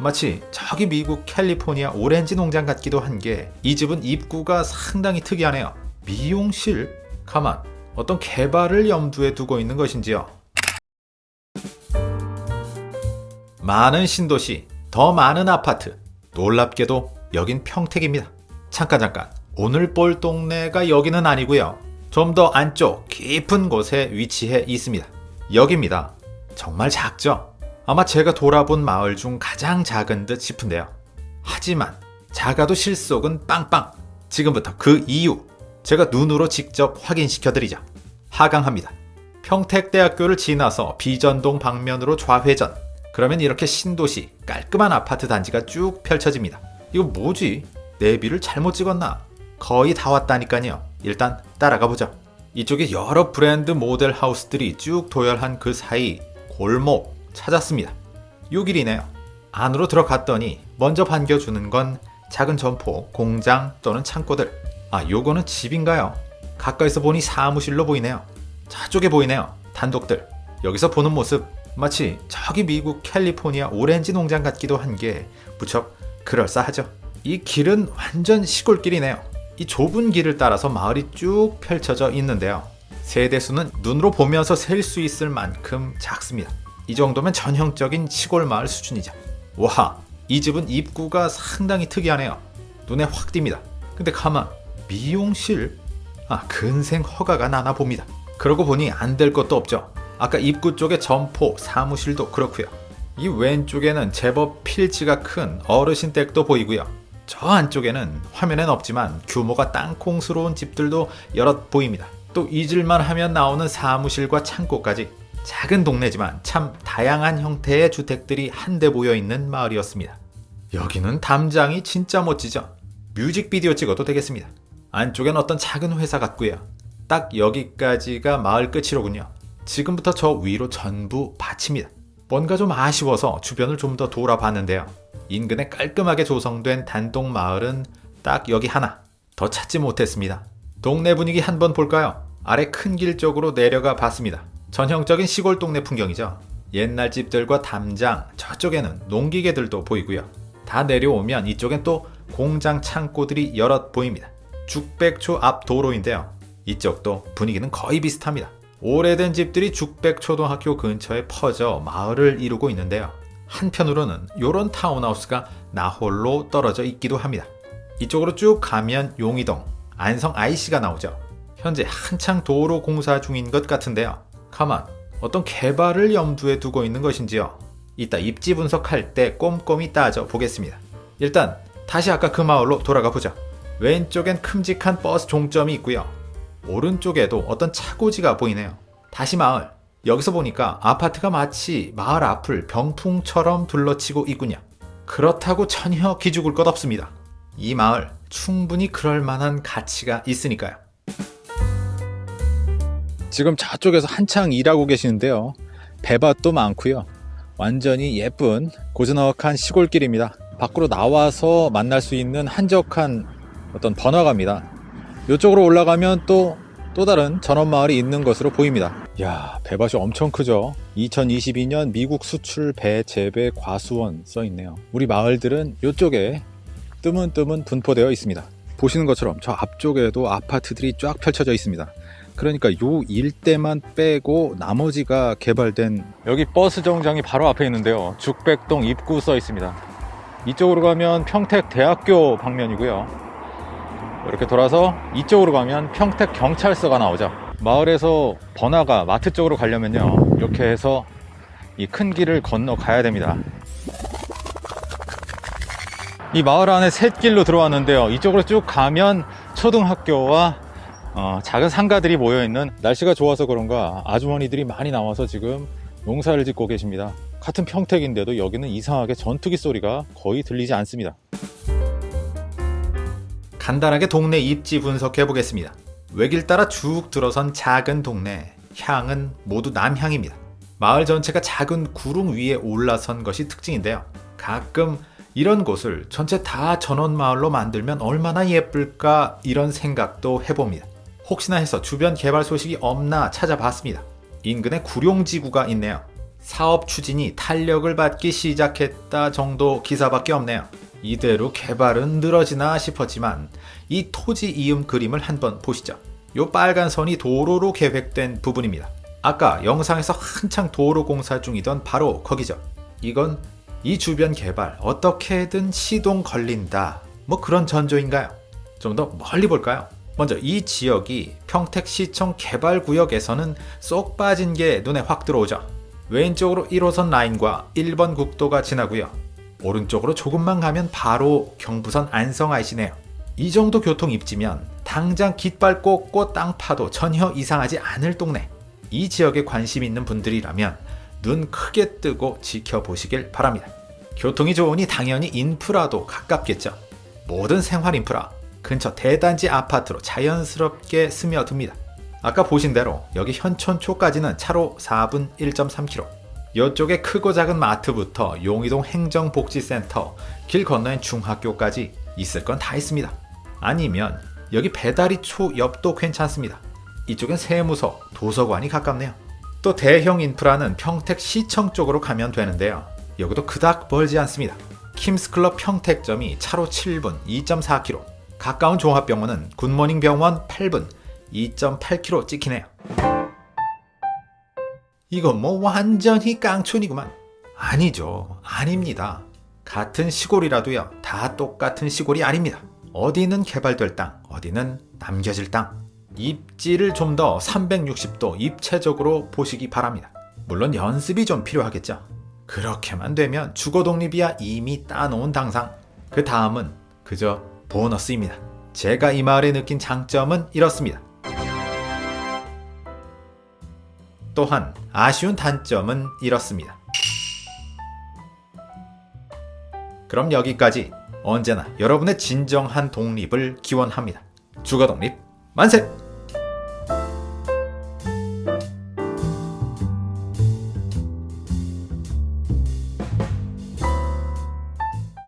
마치 저기 미국 캘리포니아 오렌지 농장 같기도 한 게 이 집은 입구가 상당히 특이하네요. 미용실? 가만, 어떤 개발을 염두에 두고 있는 것인지요. 많은 신도시, 더 많은 아파트. 놀랍게도 여긴 평택입니다. 잠깐 잠깐. 오늘 볼 동네가 여기는 아니고요. 좀 더 안쪽 깊은 곳에 위치해 있습니다. 여기입니다. 정말 작죠? 아마 제가 돌아본 마을 중 가장 작은 듯 싶은데요. 하지만 작아도 실속은 빵빵. 지금부터 그 이유 제가 눈으로 직접 확인시켜 드리죠. 하강합니다. 평택대학교를 지나서 비전동 방면으로 좌회전. 그러면 이렇게 신도시 깔끔한 아파트 단지가 쭉 펼쳐집니다. 이거 뭐지? 내비를 잘못 찍었나? 거의 다 왔다니까요. 일단 따라가 보죠. 이쪽에 여러 브랜드 모델 하우스들이 쭉 도열한 그 사이 골목 찾았습니다. 6일이네요. 안으로 들어갔더니 먼저 반겨주는 건 작은 점포, 공장 또는 창고들. 아, 요거는 집인가요? 가까이서 보니 사무실로 보이네요. 저쪽에 보이네요. 단독들. 여기서 보는 모습 마치 저기 미국 캘리포니아 오렌지 농장 같기도 한 게 무척 그럴싸하죠. 이 길은 완전 시골길이네요. 이 좁은 길을 따라서 마을이 쭉 펼쳐져 있는데요. 세대수는 눈으로 보면서 셀 수 있을 만큼 작습니다. 이 정도면 전형적인 시골 마을 수준이죠. 와, 이 집은 입구가 상당히 특이하네요. 눈에 확 띕니다. 근데 가만, 미용실? 아, 근생 허가가 나나 봅니다. 그러고 보니 안 될 것도 없죠. 아까 입구 쪽에 점포, 사무실도 그렇고요. 이 왼쪽에는 제법 필지가 큰 어르신 댁도 보이고요. 저 안쪽에는 화면엔 없지만 규모가 땅콩스러운 집들도 여럿 보입니다. 또 잊을만 하면 나오는 사무실과 창고까지 작은 동네지만 참 다양한 형태의 주택들이 한데 모여 있는 마을이었습니다. 여기는 담장이 진짜 멋지죠? 뮤직비디오 찍어도 되겠습니다. 안쪽엔 어떤 작은 회사 같고요. 딱 여기까지가 마을 끝이로군요. 지금부터 저 위로 전부 밭입니다. 뭔가 좀 아쉬워서 주변을 좀 더 돌아봤는데요. 인근에 깔끔하게 조성된 단독 마을은 딱 여기 하나. 더 찾지 못했습니다. 동네 분위기 한번 볼까요? 아래 큰 길 쪽으로 내려가 봤습니다. 전형적인 시골 동네 풍경이죠. 옛날 집들과 담장, 저쪽에는 농기계들도 보이고요. 다 내려오면 이쪽엔 또 공장 창고들이 여럿 보입니다. 죽백초 앞 도로인데요. 이쪽도 분위기는 거의 비슷합니다. 오래된 집들이 죽백초등학교 근처에 퍼져 마을을 이루고 있는데요. 한편으로는 이런 타운하우스가 나홀로 떨어져 있기도 합니다. 이쪽으로 쭉 가면 용이동, 안성 IC가 나오죠. 현재 한창 도로 공사 중인 것 같은데요. 가만, 어떤 개발을 염두에 두고 있는 것인지요. 이따 입지 분석할 때 꼼꼼히 따져 보겠습니다. 일단 다시 아까 그 마을로 돌아가 보죠. 왼쪽엔 큼직한 버스 종점이 있고요. 오른쪽에도 어떤 차고지가 보이네요. 다시 마을. 여기서 보니까 아파트가 마치 마을 앞을 병풍처럼 둘러치고 있군요. 그렇다고 전혀 기죽을 것 없습니다. 이 마을 충분히 그럴 만한 가치가 있으니까요. 지금 저쪽에서 한창 일하고 계시는데요. 배밭도 많고요. 완전히 예쁜 고즈넉한 시골길입니다. 밖으로 나와서 만날 수 있는 한적한 어떤 번화가입니다. 이쪽으로 올라가면 또, 또 다른 전원마을이 있는 것으로 보입니다. 야 배밭이 엄청 크죠? 2022년 미국 수출 배 재배 과수원 써 있네요. 우리 마을들은 이쪽에 뜨문뜨문 분포되어 있습니다. 보시는 것처럼 저 앞쪽에도 아파트들이 쫙 펼쳐져 있습니다. 그러니까 요 일대만 빼고 나머지가 개발된 여기 버스 정장이 바로 앞에 있는데요. 죽백동 입구 써 있습니다. 이쪽으로 가면 평택대학교 방면이고요. 이렇게 돌아서 이쪽으로 가면 평택 경찰서가 나오죠 마을에서 번화가 마트 쪽으로 가려면요 이렇게 해서 이 큰 길을 건너 가야 됩니다 이 마을 안에 샛길로 들어왔는데요 이쪽으로 쭉 가면 초등학교와 어, 작은 상가들이 모여있는 날씨가 좋아서 그런가 아주머니들이 많이 나와서 지금 농사를 짓고 계십니다 같은 평택인데도 여기는 이상하게 전투기 소리가 거의 들리지 않습니다 간단하게 동네 입지 분석해 보겠습니다. 외길 따라 쭉 들어선 작은 동네, 향은 모두 남향입니다. 마을 전체가 작은 구릉 위에 올라선 것이 특징인데요. 가끔 이런 곳을 전체 다 전원마을로 만들면 얼마나 예쁠까 이런 생각도 해봅니다. 혹시나 해서 주변 개발 소식이 없나 찾아봤습니다. 인근에 구룡지구가 있네요. 사업 추진이 탄력을 받기 시작했다 정도 기사밖에 없네요. 이대로 개발은 늘어지나 싶었지만 이 토지 이음 그림을 한번 보시죠. 요 빨간 선이 도로로 계획된 부분입니다. 아까 영상에서 한창 도로 공사 중이던 바로 거기죠. 이건 이 주변 개발 어떻게든 시동 걸린다. 뭐 그런 전조인가요? 좀 더 멀리 볼까요? 먼저 이 지역이 평택시청 개발구역에서는 쏙 빠진 게 눈에 확 들어오죠. 왼쪽으로 1호선 라인과 1번 국도가 지나고요. 오른쪽으로 조금만 가면 바로 경부선 안성 IC네요. 이 정도 교통 입지면 당장 깃발 꽂고 땅 파도 전혀 이상하지 않을 동네. 이 지역에 관심 있는 분들이라면 눈 크게 뜨고 지켜보시길 바랍니다. 교통이 좋으니 당연히 인프라도 가깝겠죠. 모든 생활 인프라, 근처 대단지 아파트로 자연스럽게 스며듭니다. 아까 보신 대로 여기 현촌초까지는 차로 4분 1.3km. 이쪽에 크고 작은 마트부터 용의동 행정복지센터, 길 건너엔 중학교까지 있을 건 다 있습니다. 아니면 여기 배다리초 옆도 괜찮습니다. 이쪽엔 세무서, 도서관이 가깝네요. 또 대형 인프라는 평택시청 쪽으로 가면 되는데요. 여기도 그닥 멀지 않습니다. 킴스클럽 평택점이 차로 7분 2.4km, 가까운 종합병원은 굿모닝 병원 8분 2.8km 찍히네요. 이건 뭐 완전히 깡촌이구만. 아니죠. 아닙니다. 같은 시골이라도요. 다 똑같은 시골이 아닙니다. 어디는 개발될 땅, 어디는 남겨질 땅. 입지를 좀 더 360도 입체적으로 보시기 바랍니다. 물론 연습이 좀 필요하겠죠. 그렇게만 되면 주거 독립이야 이미 따놓은 당상. 그 다음은 그저 보너스입니다. 제가 이 마을에 느낀 장점은 이렇습니다. 또한 아쉬운 단점은 이렇습니다. 그럼 여기까지 언제나 여러분의 진정한 독립을 기원합니다. 주거 독립 만세!